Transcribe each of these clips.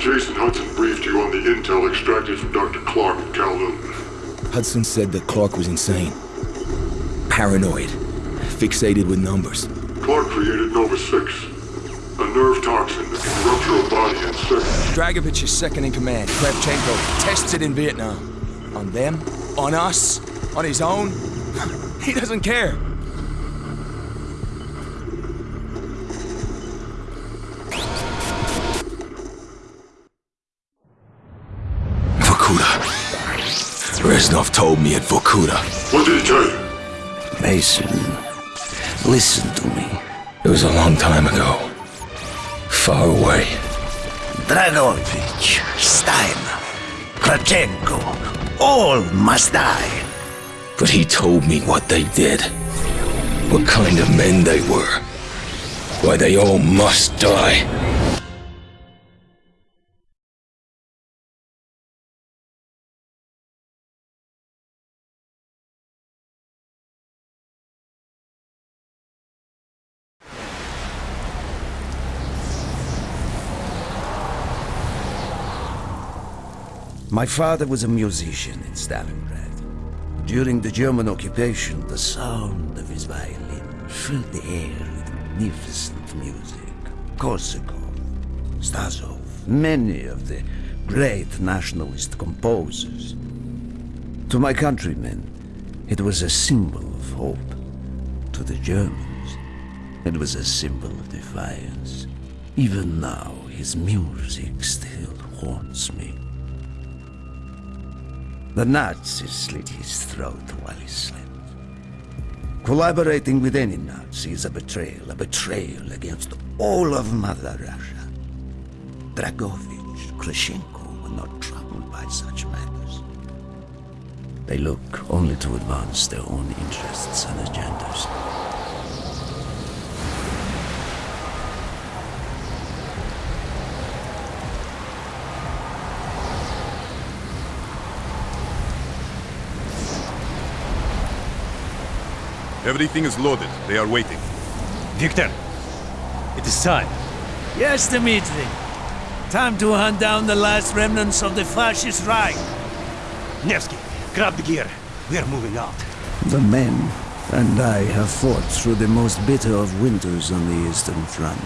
Jason Hudson briefed you on the intel extracted from Dr. Clark in Kowloon. Hudson said that Clark was insane. Paranoid. Fixated with numbers. Clark created Nova 6. A nerve toxin that can rupture a body in seconds. Dragovich is second in command. Kravchenko tested in Vietnam. On them? On us? On his own? he doesn't care. Vorkuta. Reznov told me at Vorkuta. What did he tell you? Mason, listen to me. It was a long time ago. Far away. Dragovich, Stein, Kravchenko, all must die. But he told me what they did. What kind of men they were. Why they all must die. My father was a musician in Stalingrad. During the German occupation, the sound of his violin filled the air with magnificent music. Korsakov, Stasov, many of the great nationalist composers. To my countrymen, it was a symbol of hope. To the Germans, it was a symbol of defiance. Even now, his music still haunts me. The Nazis slit his throat while he slept. Collaborating with any Nazi is a betrayal, a betrayal against all of Mother Russia. Dragovich, Kravchenko were not troubled by such matters. They look only to advance their own interests and agendas. Everything is loaded. They are waiting. Victor, it is time. Yes, Dmitri. Time to hunt down the last remnants of the fascist Reich. Nevsky, grab the gear. We are moving out. The men and I have fought through the most bitter of winters on the Eastern Front.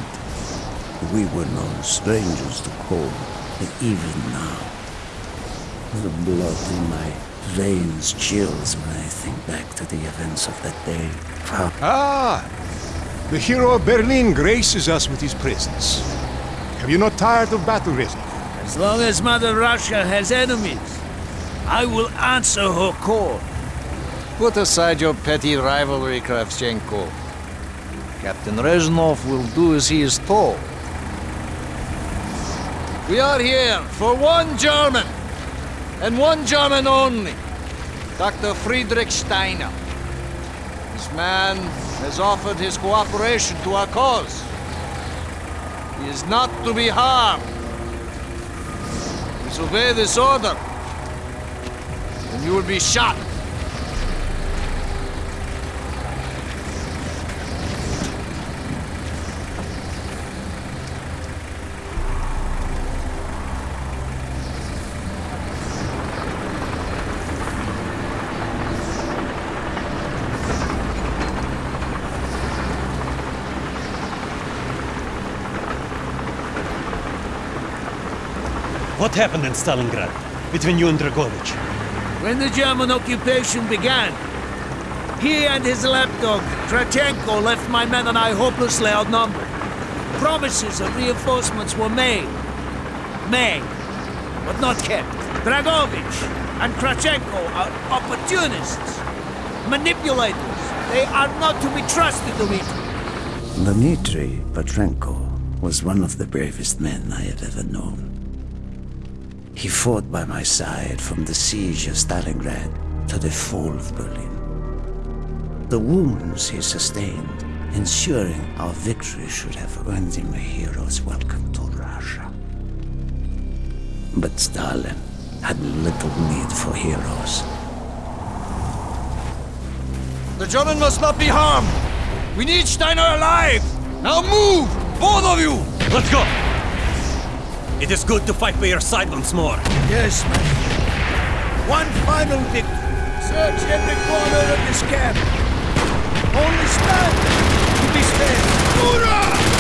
We were no strangers to cold, but even now, the blood in my veins chills when I think back to the events of that day. How Ah! The hero of Berlin graces us with his presence. Have you not tired of battle, Reznov? As long as Mother Russia has enemies, I will answer her call. Put aside your petty rivalry, Kravchenko. Captain Reznov will do as he is told. We are here for one German, and one German only. Dr. Friedrich Steiner. This man has offered his cooperation to our cause. He is not to be harmed. Disobey this order, and you will be shot. What happened in Stalingrad between you and Dragovich? When the German occupation began, he and his lapdog, Kravchenko, left my men and I hopelessly outnumbered. Promises of reinforcements were made. Made, but not kept. Dragovich and Kravchenko are opportunists, manipulators. They are not to be trusted, Dmitri. Dmitri Petrenko was one of the bravest men I have ever known. He fought by my side from the siege of Stalingrad to the fall of Berlin. The wounds he sustained, ensuring our victory should have earned him a hero's welcome to Russia. But Stalin had little need for heroes. The German must not be harmed. We need Steiner alive. Now move, both of you. Let's go! It is good to fight by your side once more. Yes. One final victory. Search every corner of this camp. Only stand to be spared. Hoorah!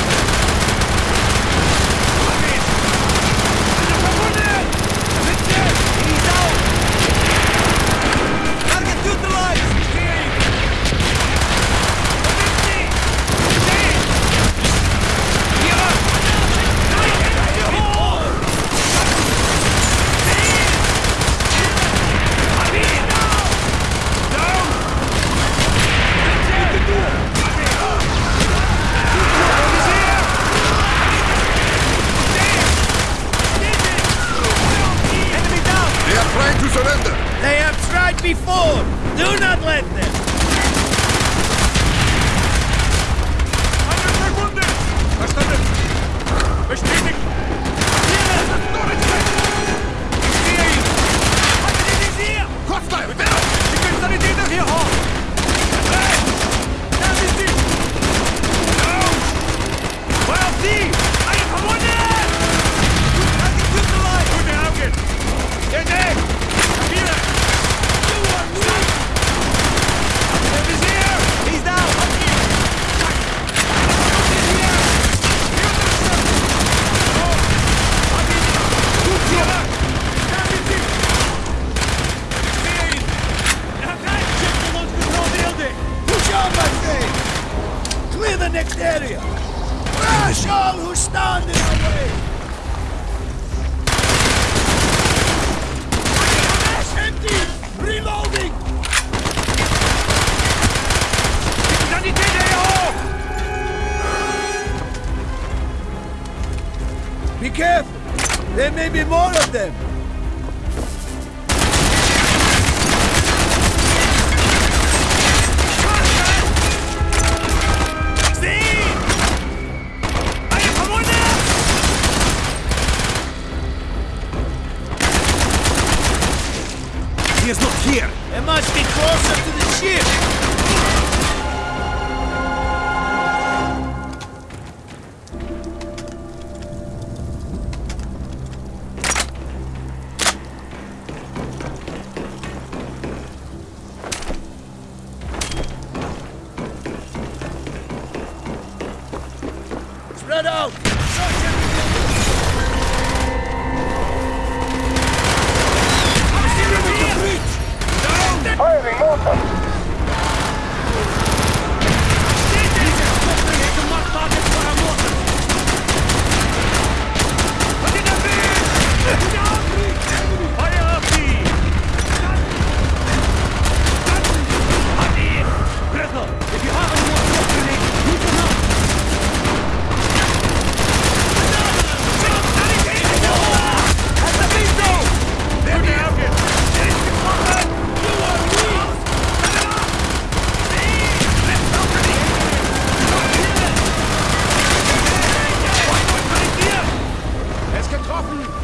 Mein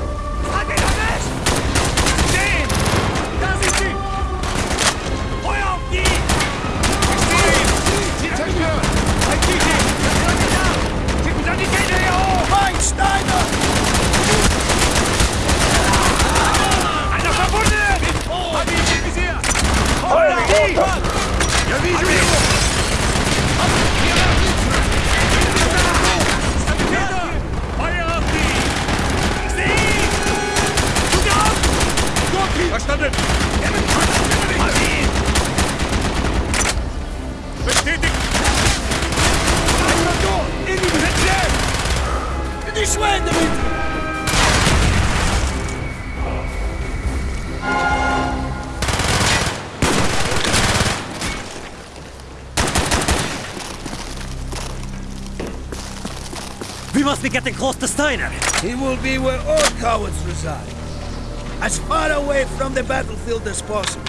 This way, Dimitri! We must be getting close to Steiner! He will be where all cowards reside. As far away from the battlefield as possible.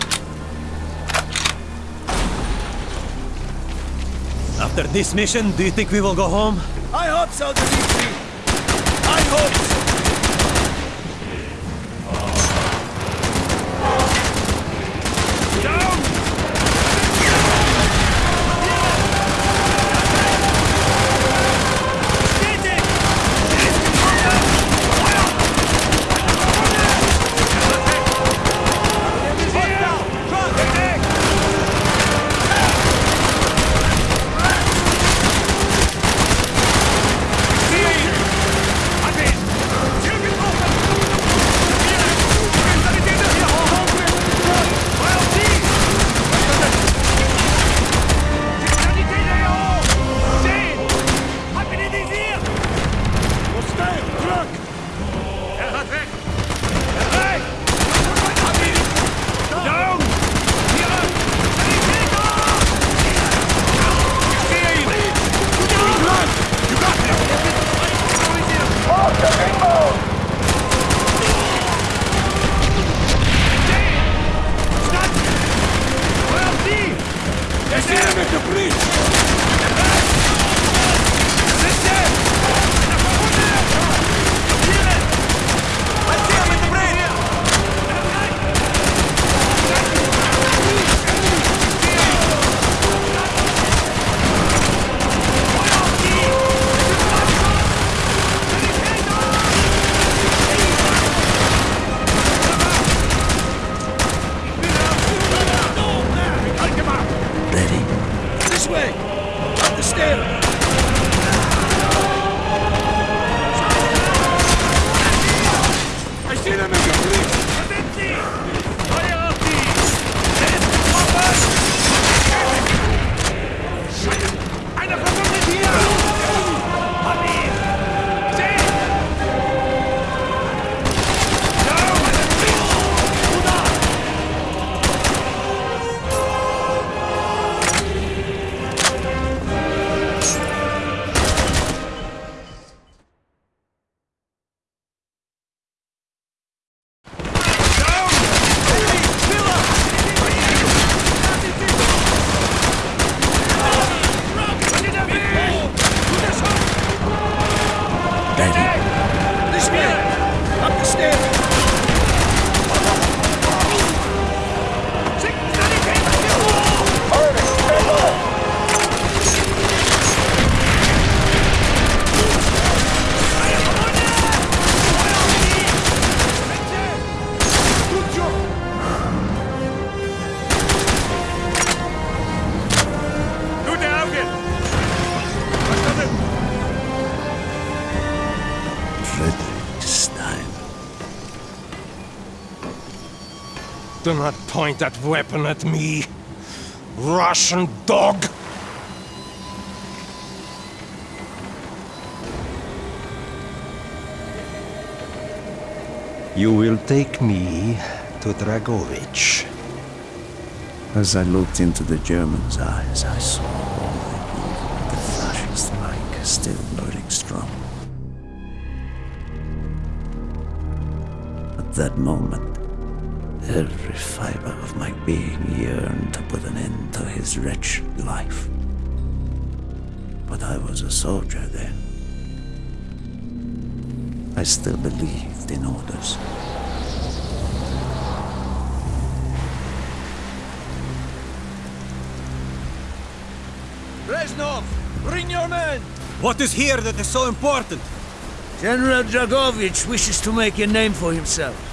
After this mission, do you think we will go home? I hope so, Dimitri. Hope way! Up the stairs! I see them in the police! Point that weapon at me. Russian dog! You will take me to Dragovich. As I looked into the German's eyes, I saw all the evil, the fascist Reich still burning strong. At that moment, every fiber of my being yearned to put an end to his wretched life. But I was a soldier then. I still believed in orders. Reznov, bring your men! What is here that is so important? General Dragovich wishes to make a name for himself.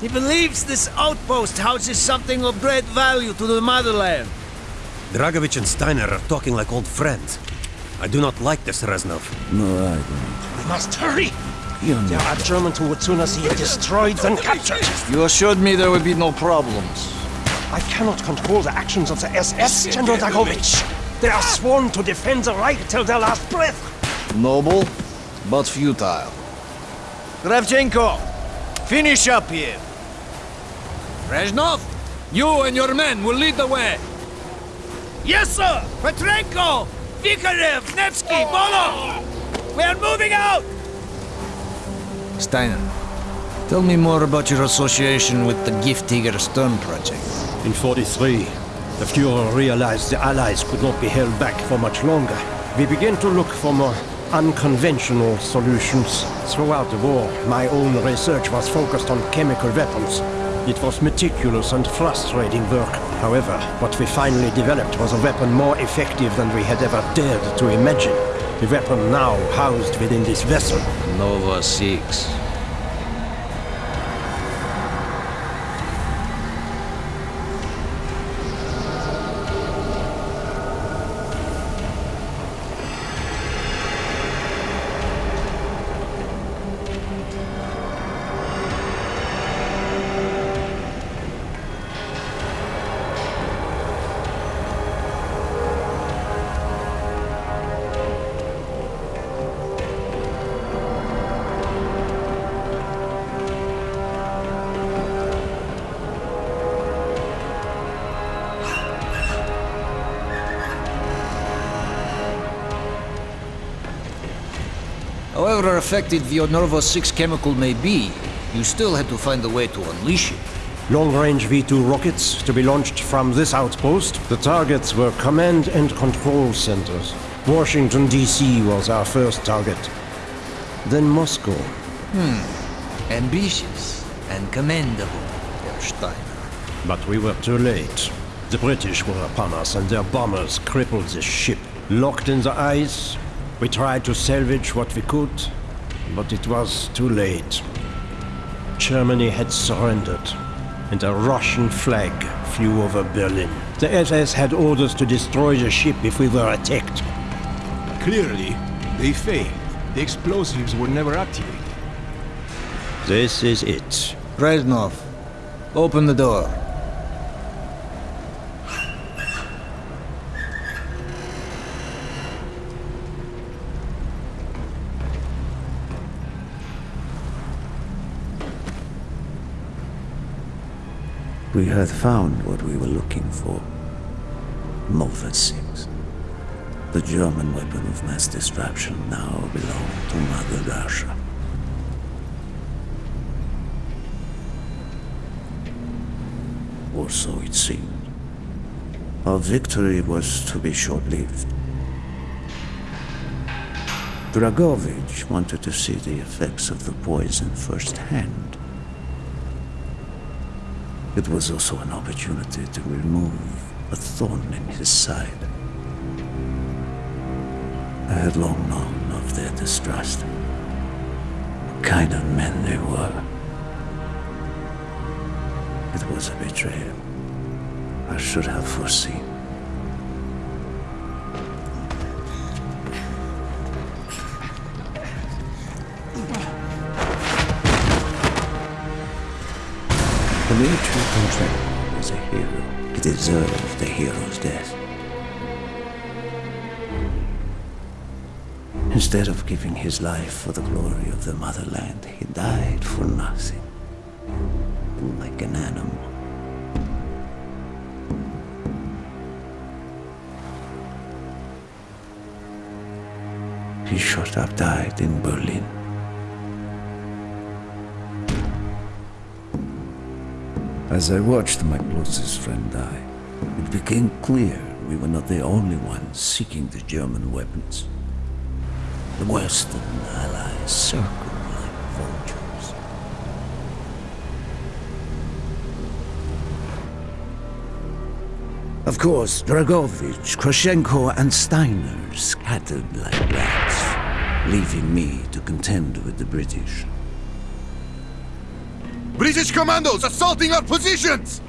He believes this outpost houses something of great value to the motherland. Dragovich and Steiner are talking like old friends. I do not like this, Reznov. No, I don't. We must hurry! You're There not are Germans who would sooner see it destroyed than captured. You assured me there would be no problems. I cannot control the actions of the SS, General Dragovich. They are sworn to defend the Reich till their last breath. Noble, but futile. Kravchenko, finish up here. Reznov, you and your men will lead the way. Yes, sir! Petrenko! Vikharev, Nevsky, oh. Bolov! We are moving out! Steiner, tell me more about your association with the Giftiger Stern project. In 43, the Fuhrer realized the Allies could not be held back for much longer. We began to look for more unconventional solutions. Throughout the war, my own research was focused on chemical weapons. It was meticulous and frustrating work. However, what we finally developed was a weapon more effective than we had ever dared to imagine. The weapon now housed within this vessel. Nova 6. Effective the Nova 6 chemical may be, you still had to find a way to unleash it. Long-range V-2 rockets to be launched from this outpost. The targets were command and control centers. Washington, D.C. was our first target. Then Moscow. Hmm. Ambitious and commendable, Herr Steiner. But we were too late. The British were upon us and their bombers crippled the ship. Locked in the ice, we tried to salvage what we could, but it was too late. Germany had surrendered, and a Russian flag flew over Berlin. The SS had orders to destroy the ship if we were attacked. Clearly, they failed. The explosives were never activated. This is it. Reznov, open the door. We had found what we were looking for. Nova 6. The German weapon of mass destruction now belonged to Mother Russia. Or so it seemed. Our victory was to be short-lived. Dragovich wanted to see the effects of the poison firsthand. It was also an opportunity to remove a thorn in his side. I had long known of their distrust. What kind of men they were. It was a betrayal. I should have foreseen. Konchenko was a hero. He deserved a hero's death. Instead of giving his life for the glory of the motherland, he died for nothing. Like an animal. He shot up died in Berlin. As I watched my closest friend die, it became clear we were not the only ones seeking the German weapons. The Western Allies circled like vultures. Of course, Dragovich, Kravchenko, and Steiner scattered like rats, leaving me to contend with the British. British commandos assaulting our positions!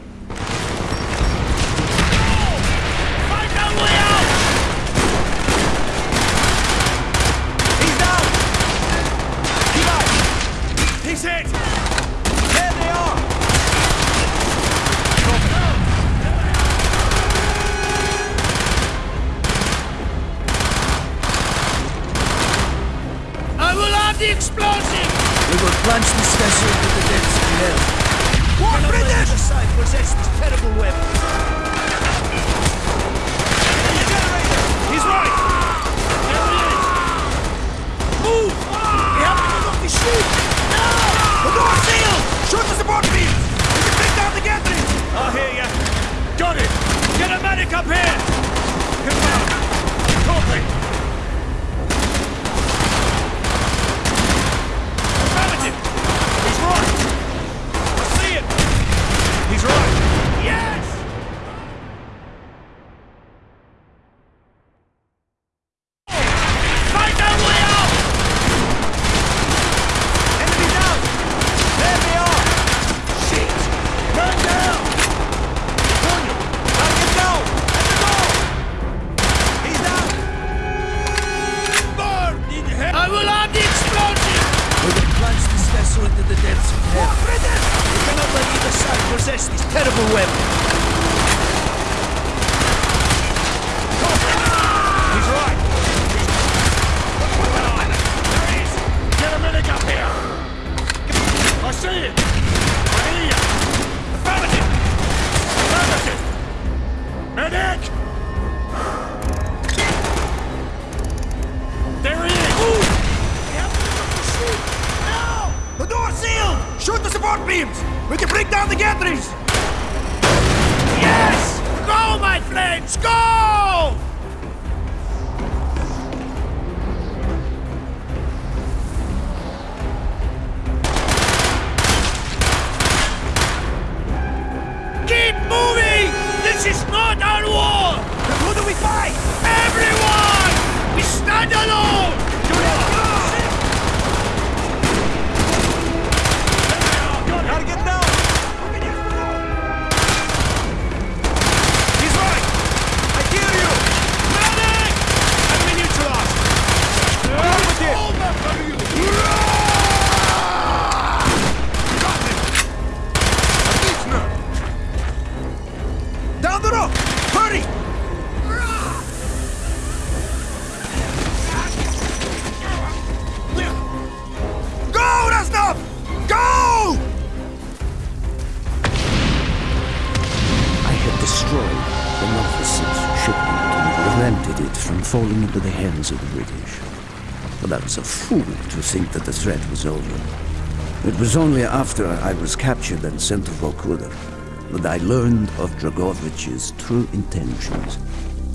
We break down the gantries! Yes! Go, my friends! Go! Keep moving! This is not our war! Then who do we fight? Everyone! We stand alone! Think that the threat was over. It was only after I was captured and sent to Vorkuta that I learned of Dragovich's true intentions.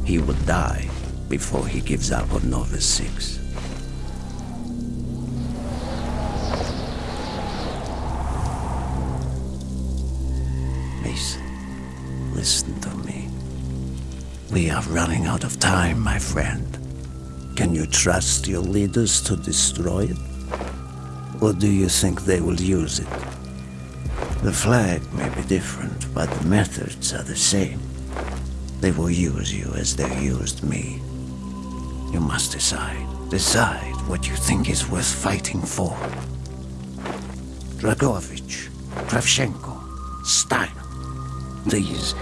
He would die before he gives up on Nova 6. Mason, listen to me. We are running out of time, my friend. Can you trust your leaders to destroy it? Or do you think they will use it? The flag may be different, but the methods are the same. They will use you as they used me. You must decide. Decide what you think is worth fighting for. Dragovich, Kravchenko, Steiner. These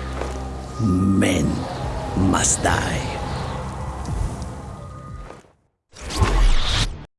men must die.